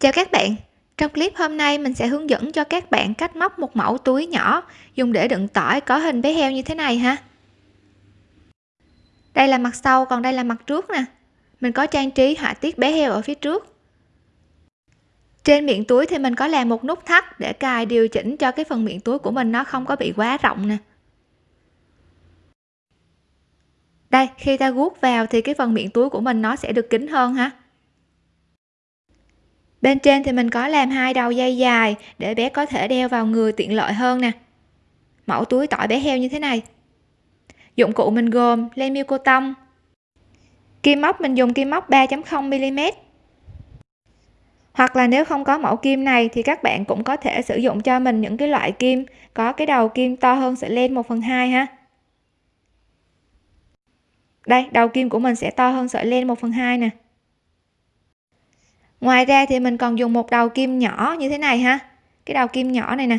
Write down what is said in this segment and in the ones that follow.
Chào các bạn, trong clip hôm nay mình sẽ hướng dẫn cho các bạn cách móc một mẫu túi nhỏ dùng để đựng tỏi có hình bé heo như thế này ha. Đây là mặt sau còn đây là mặt trước nè. Mình có trang trí họa tiết bé heo ở phía trước. Trên miệng túi thì mình có làm một nút thắt để cài điều chỉnh cho cái phần miệng túi của mình nó không có bị quá rộng nè. Đây, khi ta guốc vào thì cái phần miệng túi của mình nó sẽ được kín hơn ha bên trên thì mình có làm hai đầu dây dài để bé có thể đeo vào người tiện lợi hơn nè. Mẫu túi tỏi bé heo như thế này. Dụng cụ mình gồm len miêu cô tông. Kim móc, mình dùng kim móc 3.0 mm hoặc là nếu không có mẫu kim này thì các bạn cũng có thể sử dụng cho mình những cái loại kim có cái đầu kim to hơn sợi len 1 phần 2 ha. Đây, đầu kim của mình sẽ to hơn sợi len 1 phần 2 nè ngoài ra thì mình còn dùng một đầu kim nhỏ như thế này ha. Cái đầu kim nhỏ này nè.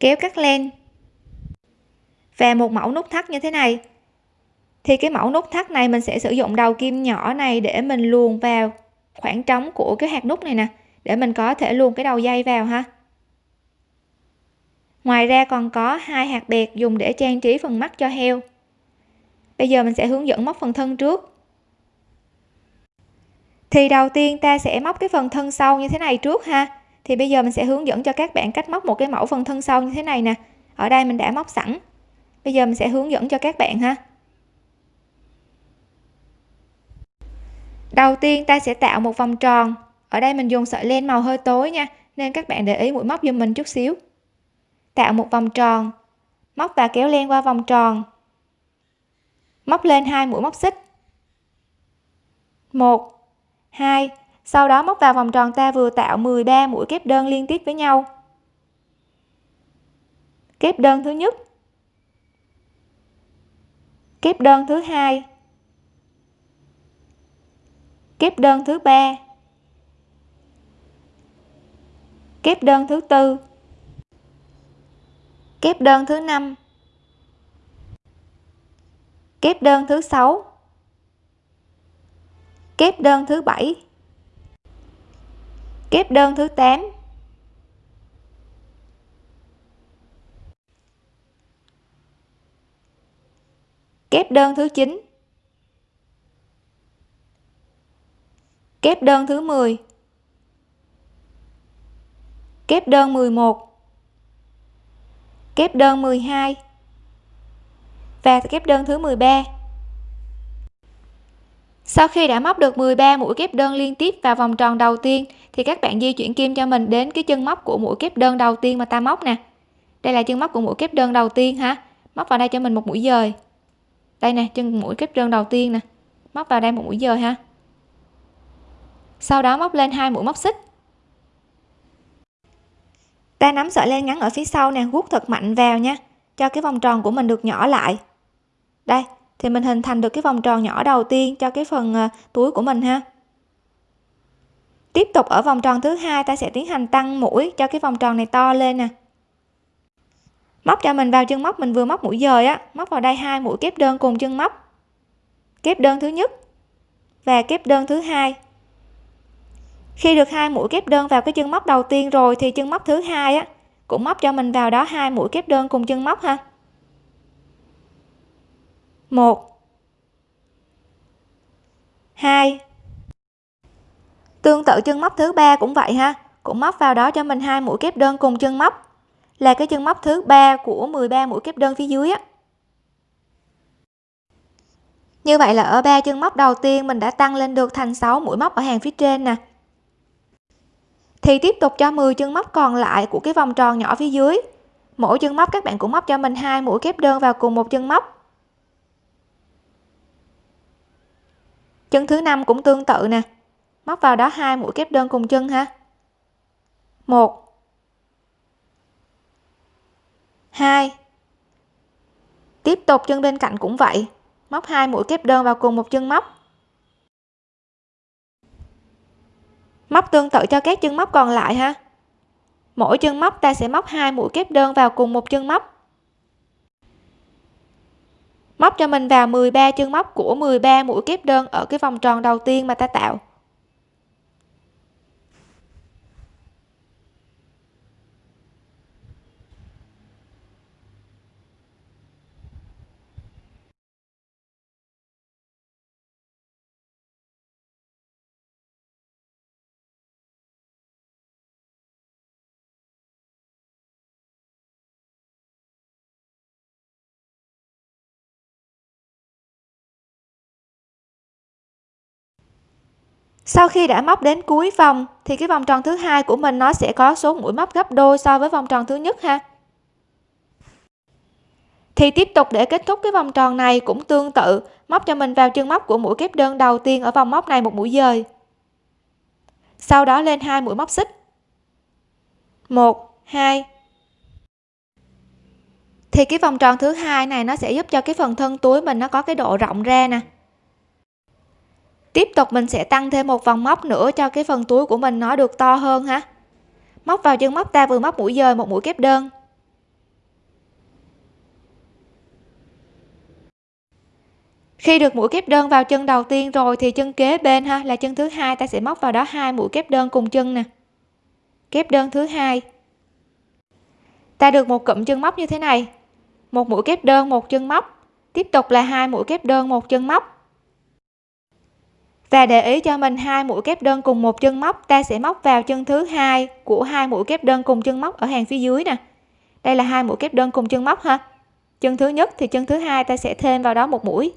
Kéo cắt len. Và một mẫu nút thắt như thế này. Thì cái mẫu nút thắt này mình sẽ sử dụng đầu kim nhỏ này để mình luồn vào khoảng trống của cái hạt nút này nè. Để mình có thể luồn cái đầu dây vào ha. Ngoài ra còn có hai hạt bẹt dùng để trang trí phần mắt cho heo. Bây giờ mình sẽ hướng dẫn móc phần thân trước thì đầu tiên ta sẽ móc cái phần thân sau như thế này trước ha. Thì bây giờ mình sẽ hướng dẫn cho các bạn cách móc một cái mẫu phần thân sau như thế này nè. Ở đây mình đã móc sẵn. Bây giờ mình sẽ hướng dẫn cho các bạn ha. Đầu tiên ta sẽ tạo một vòng tròn. Ở đây mình dùng sợi len màu hơi tối nha, nên các bạn để ý mũi móc giùm mình chút xíu. Tạo một vòng tròn. Móc và kéo len qua vòng tròn. Móc lên hai mũi móc xích. Một 2 sau đó móc vào vòng tròn ta vừa tạo 13 mũi kép đơn liên tiếp với nhau. Kép đơn thứ nhất. Kép đơn thứ hai. Kép đơn thứ ba. Kép đơn thứ tư. Kép đơn thứ năm. Kép đơn thứ sáu kép đơn thứ bảy. Kép đơn thứ 8 kép đơn thứ 9 kép đơn thứ 10 kép đơn 11 kép đơn 12 và kép đơn thứ 13 sau khi đã móc được 13 mũi kép đơn liên tiếp vào vòng tròn đầu tiên, thì các bạn di chuyển kim cho mình đến cái chân móc của mũi kép đơn đầu tiên mà ta móc nè. Đây là chân móc của mũi kép đơn đầu tiên ha. Móc vào đây cho mình một mũi dời. Đây nè, chân mũi kép đơn đầu tiên nè. Móc vào đây một mũi dời ha. Sau đó móc lên hai mũi móc xích. Ta nắm sợi len ngắn ở phía sau nè guốc thật mạnh vào nha, cho cái vòng tròn của mình được nhỏ lại. Đây thì mình hình thành được cái vòng tròn nhỏ đầu tiên cho cái phần à, túi của mình ha. Tiếp tục ở vòng tròn thứ hai, ta sẽ tiến hành tăng mũi cho cái vòng tròn này to lên nè. Móc cho mình vào chân móc, mình vừa móc mũi dời á, móc vào đây hai mũi kép đơn cùng chân móc. Kép đơn thứ nhất và kép đơn thứ hai. Khi được hai mũi kép đơn vào cái chân móc đầu tiên rồi thì chân móc thứ hai á, cũng móc cho mình vào đó hai mũi kép đơn cùng chân móc ha một. Hai. Tương tự chân móc thứ ba cũng vậy ha. Cũng móc vào đó cho mình hai mũi kép đơn cùng chân móc. Là cái chân móc thứ ba của 13 mũi kép đơn phía dưới á. Như vậy là ở ba chân móc đầu tiên mình đã tăng lên được thành 6 mũi móc ở hàng phía trên nè. Thì tiếp tục cho 10 chân móc còn lại của cái vòng tròn nhỏ phía dưới. Mỗi chân móc các bạn cũng móc cho mình hai mũi kép đơn vào cùng một chân móc. Chân thứ năm cũng tương tự nè. Móc vào đó hai mũi kép đơn cùng chân ha. Một. Hai. Tiếp tục chân bên cạnh cũng vậy. Móc hai mũi kép đơn vào cùng một chân móc. Móc tương tự cho các chân móc còn lại ha. Mỗi chân móc ta sẽ móc hai mũi kép đơn vào cùng một chân móc móc cho mình vào 13 chân móc của 13 mũi kép đơn ở cái vòng tròn đầu tiên mà ta tạo. Sau khi đã móc đến cuối vòng, thì cái vòng tròn thứ hai của mình nó sẽ có số mũi móc gấp đôi so với vòng tròn thứ nhất ha. Thì tiếp tục để kết thúc cái vòng tròn này cũng tương tự, móc cho mình vào chân móc của mũi kép đơn đầu tiên ở vòng móc này một mũi dời. Sau đó lên hai mũi móc xích. Một, hai. Thì cái vòng tròn thứ hai này nó sẽ giúp cho cái phần thân túi mình nó có cái độ rộng ra nè tiếp tục mình sẽ tăng thêm một vòng móc nữa cho cái phần túi của mình nó được to hơn ha. Móc vào chân móc ta vừa móc mũi dời một mũi kép đơn. Khi được mũi kép đơn vào chân đầu tiên rồi thì chân kế bên ha, là chân thứ hai, ta sẽ móc vào đó hai mũi kép đơn cùng chân nè. Kép đơn thứ hai. Ta được một cụm chân móc như thế này. Một mũi kép đơn, một chân móc. Tiếp tục là hai mũi kép đơn, một chân móc và để ý cho mình hai mũi kép đơn cùng một chân móc, ta sẽ móc vào chân thứ hai của hai mũi kép đơn cùng chân móc ở hàng phía dưới nè. Đây là hai mũi kép đơn cùng chân móc ha. Chân thứ nhất thì chân thứ hai ta sẽ thêm vào đó một mũi.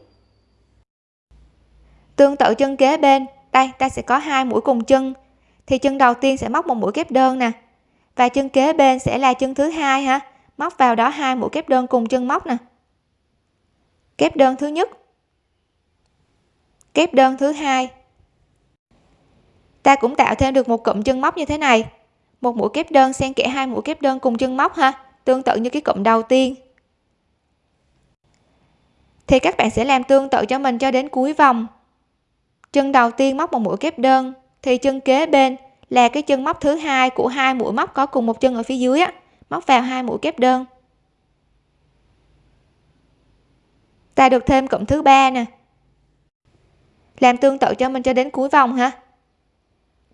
Tương tự chân kế bên, đây, ta sẽ có hai mũi cùng chân. Thì chân đầu tiên sẽ móc một mũi kép đơn nè. Và chân kế bên sẽ là chân thứ hai ha. Móc vào đó hai mũi kép đơn cùng chân móc nè. Kép đơn thứ nhất kép đơn thứ hai. Ta cũng tạo thêm được một cụm chân móc như thế này. Một mũi kép đơn xen kẽ hai mũi kép đơn cùng chân móc ha, tương tự như cái cụm đầu tiên. Thì các bạn sẽ làm tương tự cho mình cho đến cuối vòng. Chân đầu tiên móc một mũi kép đơn, thì chân kế bên là cái chân móc thứ hai của hai mũi móc có cùng một chân ở phía dưới á, móc vào hai mũi kép đơn. Ta được thêm cụm thứ ba nè làm tương tự cho mình cho đến cuối vòng ha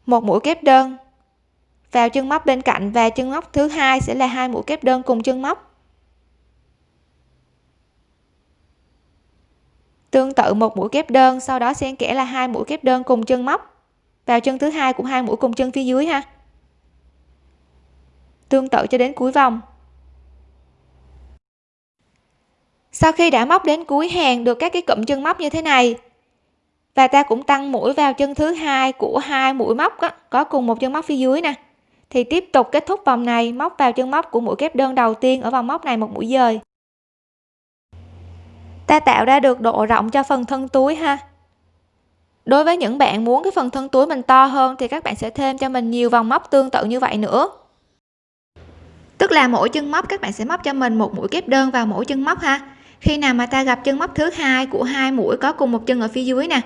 một mũi kép đơn vào chân móc bên cạnh và chân móc thứ hai sẽ là hai mũi kép đơn cùng chân móc. Tương tự một mũi kép đơn, sau đó xen kẽ là hai mũi kép đơn cùng chân móc. Vào chân thứ hai cũng hai mũi cùng chân phía dưới ha. Tương tự cho đến cuối vòng. Sau khi đã móc đến cuối hàng được các cái cụm chân móc như thế này và ta cũng tăng mũi vào chân thứ hai của hai mũi móc đó, có cùng một chân móc phía dưới nè. Thì tiếp tục kết thúc vòng này móc vào chân móc của mũi kép đơn đầu tiên ở vòng móc này một mũi dời. Ta tạo ra được độ rộng cho phần thân túi ha. Đối với những bạn muốn cái phần thân túi mình to hơn thì các bạn sẽ thêm cho mình nhiều vòng móc tương tự như vậy nữa. Tức là mỗi chân móc các bạn sẽ móc cho mình một mũi kép đơn vào mỗi chân móc ha. Khi nào mà ta gặp chân móc thứ hai của hai mũi có cùng một chân ở phía dưới nè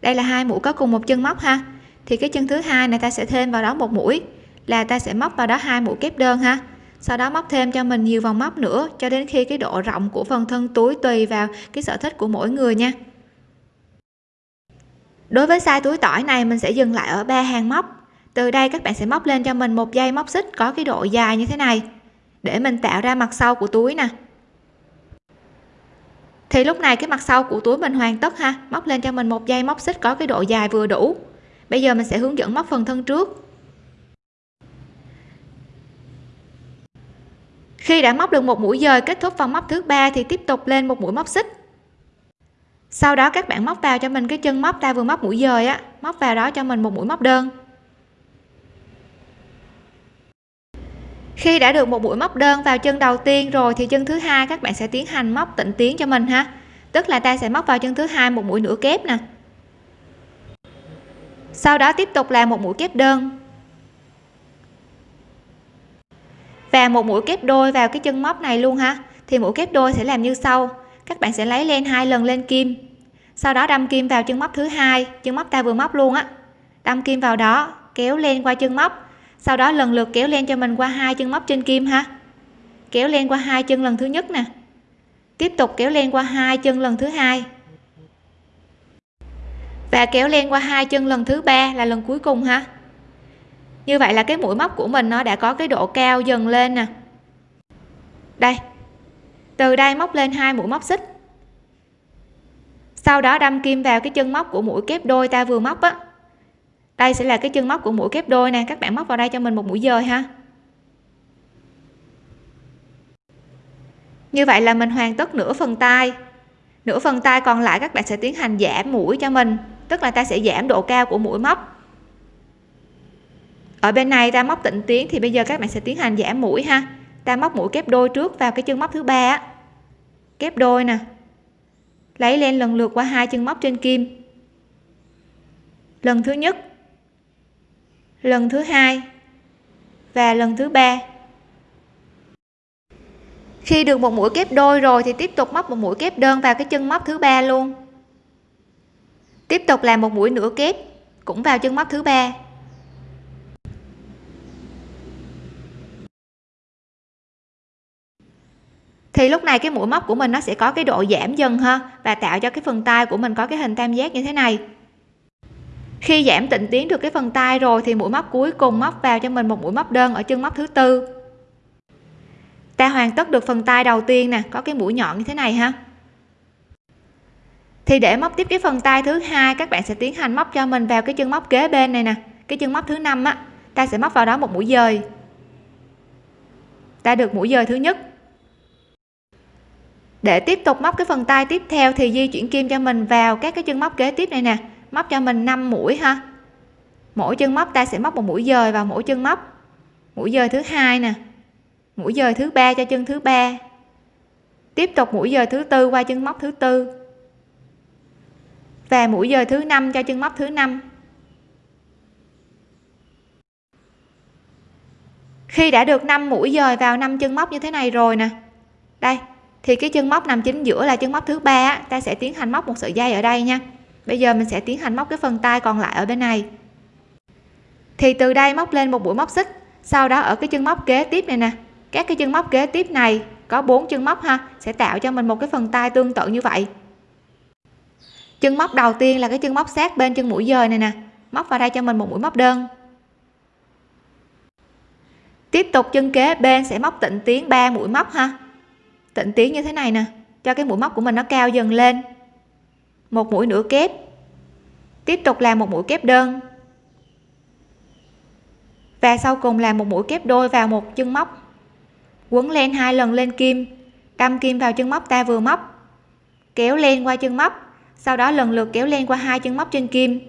đây là hai mũi có cùng một chân móc ha. Thì cái chân thứ hai này ta sẽ thêm vào đó một mũi, là ta sẽ móc vào đó hai mũi kép đơn ha. Sau đó móc thêm cho mình nhiều vòng móc nữa, cho đến khi cái độ rộng của phần thân túi tùy vào cái sở thích của mỗi người nha. Đối với size túi tỏi này, mình sẽ dừng lại ở ba hàng móc. Từ đây các bạn sẽ móc lên cho mình một dây móc xích có cái độ dài như thế này. Để mình tạo ra mặt sau của túi nè thì lúc này cái mặt sau của túi mình hoàn tất ha. Móc lên cho mình một dây móc xích có cái độ dài vừa đủ. Bây giờ mình sẽ hướng dẫn móc phần thân trước. Khi đã móc được một mũi dời kết thúc vòng móc thứ ba thì tiếp tục lên một mũi móc xích. Sau đó các bạn móc vào cho mình cái chân móc ta vừa móc mũi dời á. Móc vào đó cho mình một mũi móc đơn. Khi đã được một mũi móc đơn vào chân đầu tiên rồi thì chân thứ hai các bạn sẽ tiến hành móc tịnh tiến cho mình ha. Tức là ta sẽ móc vào chân thứ hai một mũi nửa kép nè. Sau đó tiếp tục làm một mũi kép đơn. Và một mũi kép đôi vào cái chân móc này luôn ha. Thì mũi kép đôi sẽ làm như sau. Các bạn sẽ lấy lên hai lần lên kim. Sau đó đâm kim vào chân móc thứ hai. Chân móc ta vừa móc luôn á. Đâm kim vào đó, kéo lên qua chân móc sau đó lần lượt kéo len cho mình qua hai chân móc trên kim ha. Kéo len qua hai chân lần thứ nhất nè. Tiếp tục kéo len qua hai chân lần thứ hai. Và kéo len qua hai chân lần thứ ba là lần cuối cùng ha. Như vậy là cái mũi móc của mình nó đã có cái độ cao dần lên nè. Đây. Từ đây móc lên hai mũi móc xích. Sau đó đâm kim vào cái chân móc của mũi kép đôi ta vừa móc á đây sẽ là cái chân móc của mũi kép đôi nè. Các bạn móc vào đây cho mình một mũi dời ha. Như vậy là mình hoàn tất nửa phần tay. Nửa phần tay còn lại các bạn sẽ tiến hành giảm mũi cho mình. Tức là ta sẽ giảm độ cao của mũi móc. Ở bên này ta móc tịnh tiến thì bây giờ các bạn sẽ tiến hành giảm mũi ha. Ta móc mũi kép đôi trước vào cái chân móc thứ ba kép đôi nè. Lấy lên lần lượt qua hai chân móc trên kim. Lần thứ nhất lần thứ hai và lần thứ ba. Khi được một mũi kép đôi rồi thì tiếp tục móc một mũi kép đơn vào cái chân móc thứ ba luôn. Tiếp tục làm một mũi nửa kép cũng vào chân móc thứ ba. Thì lúc này cái mũi móc của mình nó sẽ có cái độ giảm dần ha, và tạo cho cái phần tay của mình có cái hình tam giác như thế này khi giảm tịnh tiến được cái phần tay rồi thì mũi móc cuối cùng móc vào cho mình một mũi móc đơn ở chân móc thứ tư. Ta hoàn tất được phần tay đầu tiên nè, có cái mũi nhọn như thế này ha. Thì để móc tiếp cái phần tay thứ hai, các bạn sẽ tiến hành móc cho mình vào cái chân móc kế bên này nè, cái chân móc thứ năm á, ta sẽ móc vào đó một mũi dời. Ta được mũi dời thứ nhất. Để tiếp tục móc cái phần tay tiếp theo thì di chuyển kim cho mình vào các cái chân móc kế tiếp này nè móc cho mình 5 mũi ha. Mỗi chân móc ta sẽ móc một mũi dời vào mỗi chân móc. Mũi dời thứ hai nè. Mũi dời thứ ba cho chân thứ ba. Tiếp tục mũi dời thứ tư qua chân móc thứ tư. Và mũi dời thứ năm cho chân móc thứ năm. Khi đã được 5 mũi dời vào 5 chân móc như thế này rồi nè. Đây, thì cái chân móc nằm chính giữa là chân móc thứ ba ta sẽ tiến hành móc một sợi dây ở đây nha bây giờ mình sẽ tiến hành móc cái phần tay còn lại ở bên này. Thì từ đây móc lên một mũi móc xích, sau đó ở cái chân móc kế tiếp này nè. Các cái chân móc kế tiếp này, có bốn chân móc ha, sẽ tạo cho mình một cái phần tay tương tự như vậy. Chân móc đầu tiên là cái chân móc sát bên chân mũi dời này nè, móc vào đây cho mình một mũi móc đơn. Tiếp tục chân kế bên sẽ móc tịnh tiến 3 mũi móc ha. Tịnh tiến như thế này nè, cho cái mũi móc của mình nó cao dần lên một mũi nửa kép. Tiếp tục làm một mũi kép đơn. Và sau cùng là một mũi kép đôi vào một chân móc. Quấn len hai lần lên kim, đâm kim vào chân móc ta vừa móc, kéo len qua chân móc, sau đó lần lượt kéo len qua hai chân móc trên kim.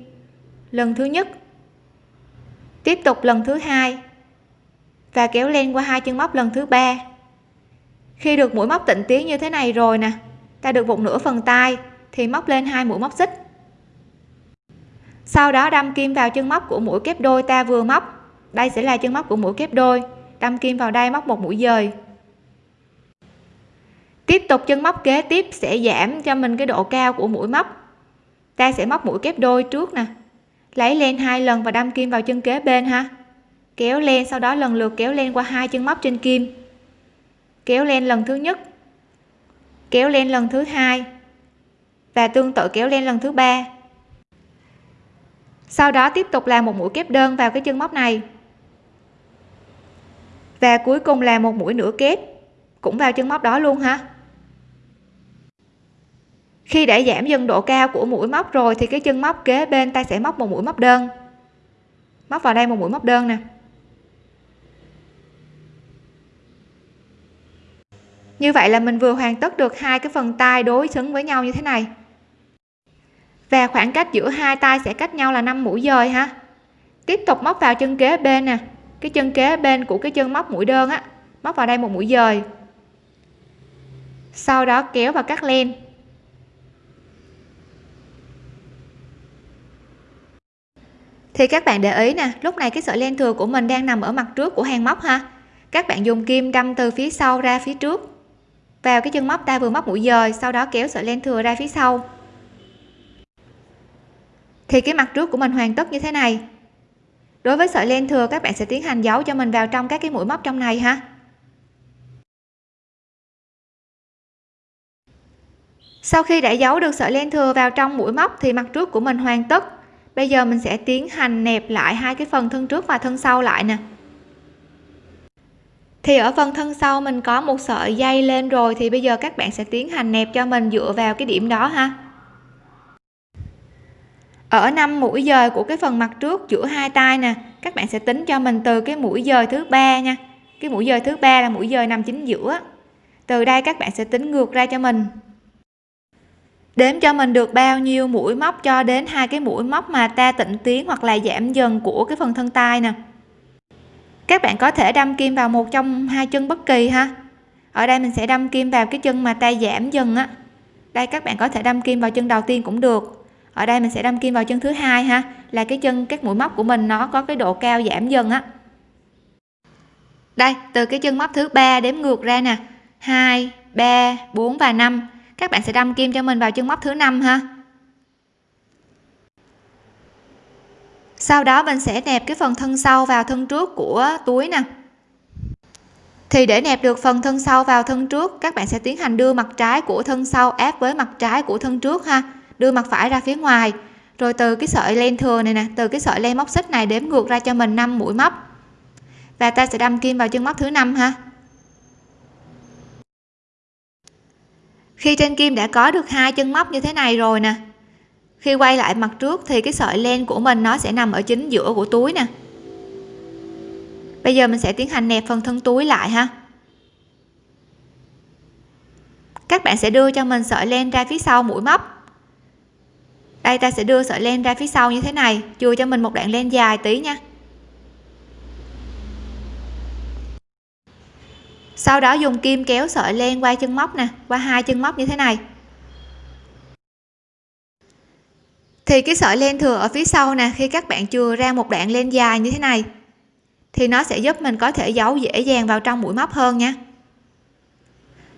Lần thứ nhất, tiếp tục lần thứ hai, và kéo len qua hai chân móc lần thứ ba. Khi được mũi móc tịnh tiến như thế này rồi nè, ta được một nửa phần tay thì móc lên hai mũi móc xích. Sau đó đâm kim vào chân móc của mũi kép đôi ta vừa móc. Đây sẽ là chân móc của mũi kép đôi. Đâm kim vào đây móc một mũi dời. Tiếp tục chân móc kế tiếp sẽ giảm cho mình cái độ cao của mũi móc. Ta sẽ móc mũi kép đôi trước nè. Lấy len hai lần và đâm kim vào chân kế bên ha. Kéo len sau đó lần lượt kéo len qua hai chân móc trên kim. Kéo len lần thứ nhất. Kéo len lần thứ hai và tương tự kéo len lần thứ ba. Sau đó tiếp tục làm một mũi kép đơn vào cái chân móc này. Và cuối cùng là một mũi nửa kép cũng vào chân móc đó luôn ha. Khi đã giảm dần độ cao của mũi móc rồi thì cái chân móc kế bên ta sẽ móc một mũi móc đơn. Móc vào đây một mũi móc đơn nè. Như vậy là mình vừa hoàn tất được hai cái phần tay đối xứng với nhau như thế này và khoảng cách giữa hai tay sẽ cách nhau là 5 mũi dời ha. Tiếp tục móc vào chân kế bên nè. Cái chân kế bên của cái chân móc mũi đơn á, móc vào đây một mũi dời. Sau đó kéo và cắt len. Thì các bạn để ý nè, lúc này cái sợi len thừa của mình đang nằm ở mặt trước của hàng móc ha. Các bạn dùng kim đâm từ phía sau ra phía trước. Vào cái chân móc ta vừa móc mũi dời, sau đó kéo sợi len thừa ra phía sau thì cái mặt trước của mình hoàn tất như thế này. Đối với sợi len thừa, các bạn sẽ tiến hành giấu cho mình vào trong các cái mũi móc trong này ha. Sau khi đã giấu được sợi len thừa vào trong mũi móc thì mặt trước của mình hoàn tất. Bây giờ mình sẽ tiến hành nẹp lại hai cái phần thân trước và thân sau lại nè. Thì ở phần thân sau mình có một sợi dây lên rồi thì bây giờ các bạn sẽ tiến hành nẹp cho mình dựa vào cái điểm đó ha ở năm mũi dời của cái phần mặt trước giữa hai tay nè, các bạn sẽ tính cho mình từ cái mũi dời thứ ba nha. Cái mũi dời thứ ba là mũi dời nằm chính giữa. Từ đây các bạn sẽ tính ngược ra cho mình. Đếm cho mình được bao nhiêu mũi móc cho đến hai cái mũi móc mà ta tịnh tiến hoặc là giảm dần của cái phần thân tay nè. Các bạn có thể đâm kim vào một trong hai chân bất kỳ ha. Ở đây mình sẽ đâm kim vào cái chân mà ta giảm dần á. Đây các bạn có thể đâm kim vào chân đầu tiên cũng được ở đây mình sẽ đâm kim vào chân thứ hai ha, là cái chân, các mũi móc của mình nó có cái độ cao giảm dần á. Đây, từ cái chân móc thứ ba đếm ngược ra nè. 2 3 4 và 5 các bạn sẽ đâm kim cho mình vào chân móc thứ năm ha. Sau đó mình sẽ nẹp cái phần thân sau vào thân trước của túi nè. Thì để nẹp được phần thân sau vào thân trước, các bạn sẽ tiến hành đưa mặt trái của thân sau áp với mặt trái của thân trước ha đưa mặt phải ra phía ngoài. Rồi từ cái sợi len thừa này nè, từ cái sợi len móc xích này đếm ngược ra cho mình 5 mũi móc. Và ta sẽ đâm kim vào chân móc thứ năm ha. Khi trên kim đã có được hai chân móc như thế này rồi nè, khi quay lại mặt trước thì cái sợi len của mình nó sẽ nằm ở chính giữa của túi nè. Bây giờ mình sẽ tiến hành nẹp phần thân túi lại ha. Các bạn sẽ đưa cho mình sợi len ra phía sau mũi móc đây, ta sẽ đưa sợi len ra phía sau như thế này. Chừa cho mình một đoạn len dài tí nha. Sau đó dùng kim kéo sợi len qua chân móc nè, qua hai chân móc như thế này. Thì cái sợi len thừa ở phía sau nè, khi các bạn chừa ra một đoạn len dài như thế này, thì nó sẽ giúp mình có thể giấu dễ dàng vào trong mũi móc hơn nha.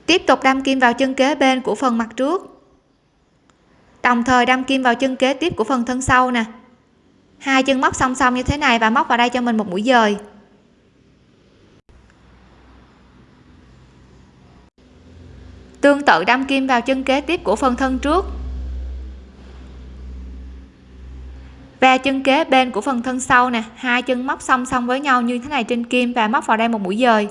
Tiếp tục đâm kim vào chân kế bên của phần mặt trước đồng thời đâm kim vào chân kế tiếp của phần thân sau nè. Hai chân móc song song như thế này và móc vào đây cho mình một mũi dời. Tương tự đâm kim vào chân kế tiếp của phần thân trước. Và chân kế bên của phần thân sau nè. Hai chân móc song song với nhau như thế này trên kim và móc vào đây một mũi dời.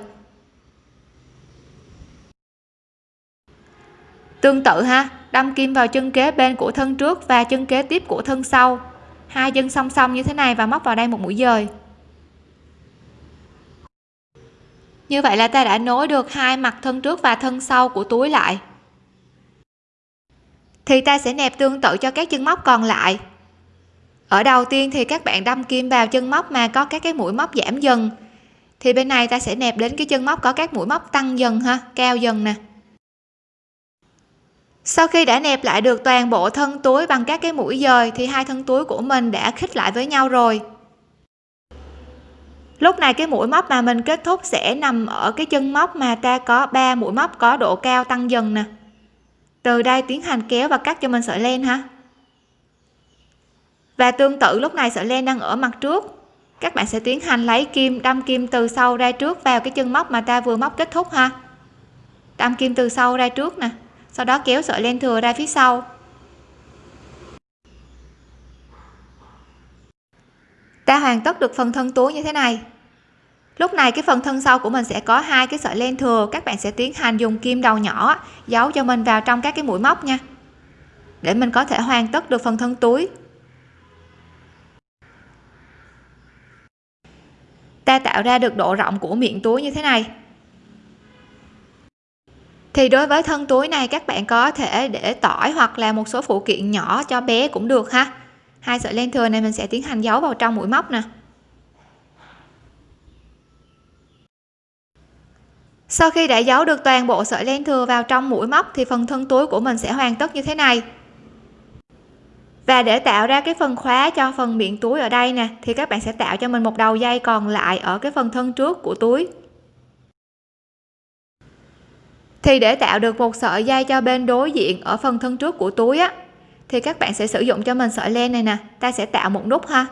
Tương tự ha đâm kim vào chân kế bên của thân trước và chân kế tiếp của thân sau. Hai chân song song như thế này và móc vào đây một mũi dời. Như vậy là ta đã nối được hai mặt thân trước và thân sau của túi lại. Thì ta sẽ nẹp tương tự cho các chân móc còn lại. Ở đầu tiên thì các bạn đâm kim vào chân móc mà có các cái mũi móc giảm dần. Thì bên này ta sẽ nẹp đến cái chân móc có các mũi móc tăng dần ha, cao dần nè sau khi đã nẹp lại được toàn bộ thân túi bằng các cái mũi dời, thì hai thân túi của mình đã khít lại với nhau rồi. Lúc này cái mũi móc mà mình kết thúc sẽ nằm ở cái chân móc mà ta có 3 mũi móc có độ cao tăng dần nè. Từ đây tiến hành kéo và cắt cho mình sợi len ha. Và tương tự lúc này sợi len đang ở mặt trước. Các bạn sẽ tiến hành lấy kim, đâm kim từ sau ra trước vào cái chân móc mà ta vừa móc kết thúc ha. Đâm kim từ sau ra trước nè sau đó kéo sợi len thừa ra phía sau. Ta hoàn tất được phần thân túi như thế này. Lúc này cái phần thân sau của mình sẽ có hai cái sợi len thừa, các bạn sẽ tiến hành dùng kim đầu nhỏ giấu cho mình vào trong các cái mũi móc nha. Để mình có thể hoàn tất được phần thân túi. Ta tạo ra được độ rộng của miệng túi như thế này thì đối với thân túi này, các bạn có thể để tỏi hoặc là một số phụ kiện nhỏ cho bé cũng được ha. Hai sợi len thừa này mình sẽ tiến hành giấu vào trong mũi móc nè. Sau khi đã giấu được toàn bộ sợi len thừa vào trong mũi móc thì phần thân túi của mình sẽ hoàn tất như thế này. Và để tạo ra cái phần khóa cho phần miệng túi ở đây nè, thì các bạn sẽ tạo cho mình một đầu dây còn lại ở cái phần thân trước của túi thì để tạo được một sợi dây cho bên đối diện ở phần thân trước của túi á, thì các bạn sẽ sử dụng cho mình sợi len này nè, ta sẽ tạo một nút ha.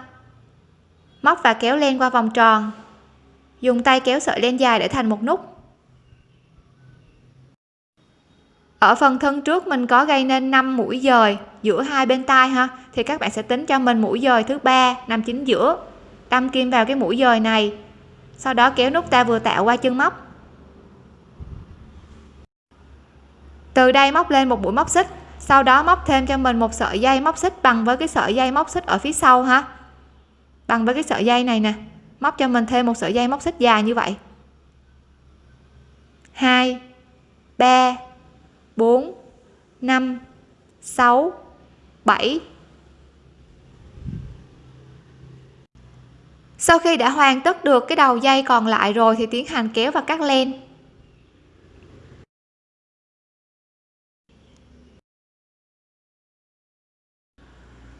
Móc và kéo len qua vòng tròn. Dùng tay kéo sợi len dài để thành một nút. Ở phần thân trước mình có gây nên 5 mũi dời giữa hai bên tay ha, thì các bạn sẽ tính cho mình mũi dời thứ ba nằm chính giữa. Đâm kim vào cái mũi dời này. Sau đó kéo nút ta vừa tạo qua chân móc. Từ đây móc lên một mũi móc xích, sau đó móc thêm cho mình một sợi dây móc xích bằng với cái sợi dây móc xích ở phía sau ha. Bằng với cái sợi dây này nè, móc cho mình thêm một sợi dây móc xích dài như vậy. 2 3 4 5 6 7 sau khi đã hoàn tất được cái đầu dây còn lại rồi thì tiến hành kéo và cắt len.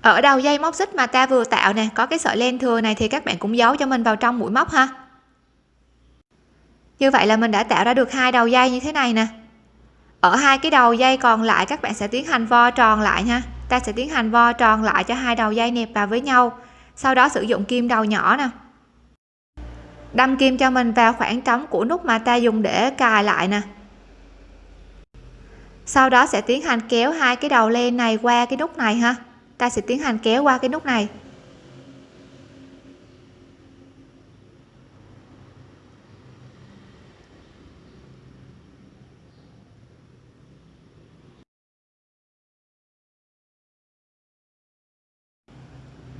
Ở đầu dây móc xích mà ta vừa tạo nè, có cái sợi len thừa này thì các bạn cũng giấu cho mình vào trong mũi móc ha. Như vậy là mình đã tạo ra được hai đầu dây như thế này nè. Ở hai cái đầu dây còn lại các bạn sẽ tiến hành vo tròn lại nha ta sẽ tiến hành vo tròn lại cho hai đầu dây nẹp vào với nhau, sau đó sử dụng kim đầu nhỏ nè. Đâm kim cho mình vào khoảng trống của nút mà ta dùng để cài lại nè. Sau đó sẽ tiến hành kéo hai cái đầu len này qua cái nút này ha ta sẽ tiến hành kéo qua cái nút này.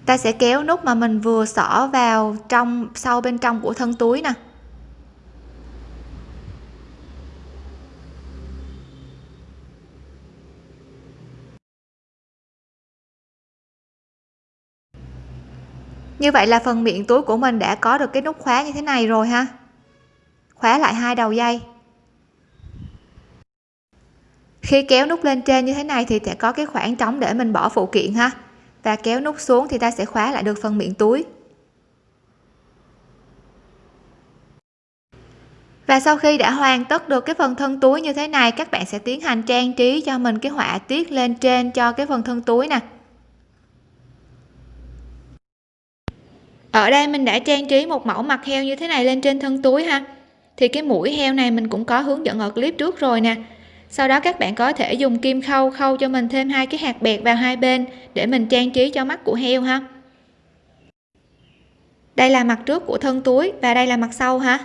Ta sẽ kéo nút mà mình vừa xỏ vào trong sau bên trong của thân túi nè. Như vậy là phần miệng túi của mình đã có được cái nút khóa như thế này rồi ha. Khóa lại hai đầu dây. Khi kéo nút lên trên như thế này thì sẽ có cái khoảng trống để mình bỏ phụ kiện ha. Và kéo nút xuống thì ta sẽ khóa lại được phần miệng túi. Và sau khi đã hoàn tất được cái phần thân túi như thế này, các bạn sẽ tiến hành trang trí cho mình cái họa tiết lên trên cho cái phần thân túi nè. Ở đây mình đã trang trí một mẫu mặt heo như thế này lên trên thân túi ha. Thì cái mũi heo này mình cũng có hướng dẫn ở clip trước rồi nè. Sau đó các bạn có thể dùng kim khâu khâu cho mình thêm hai cái hạt bẹt vào hai bên để mình trang trí cho mắt của heo ha. Đây là mặt trước của thân túi và đây là mặt sau ha.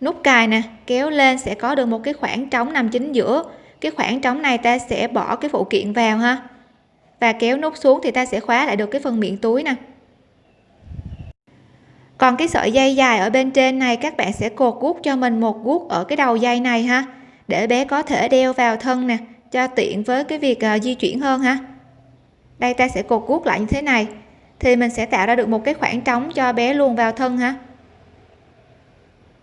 Nút cài nè, kéo lên sẽ có được một cái khoảng trống nằm chính giữa. Cái khoảng trống này ta sẽ bỏ cái phụ kiện vào ha. Và kéo nút xuống thì ta sẽ khóa lại được cái phần miệng túi nè còn cái sợi dây dài ở bên trên này các bạn sẽ cột guốc cho mình một guốc ở cái đầu dây này ha. Để bé có thể đeo vào thân nè cho tiện với cái việc uh, di chuyển hơn ha. Đây ta sẽ cột guốc lại như thế này. Thì mình sẽ tạo ra được một cái khoảng trống cho bé luồn vào thân ha.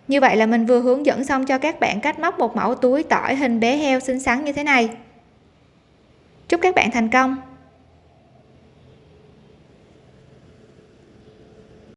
Như vậy là mình vừa hướng dẫn xong cho các bạn cách móc một mẫu túi tỏi hình bé heo xinh xắn như thế này. Chúc các bạn thành công!